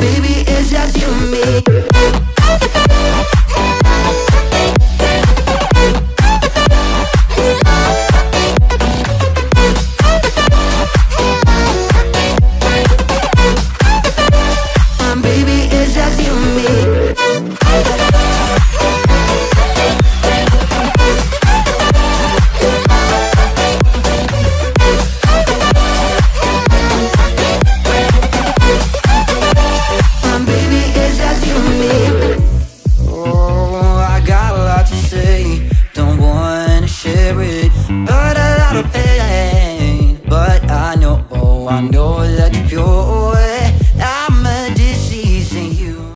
Baby, it's just you and me. to say. Don't wanna share it But a lot of pain. But I know, oh I know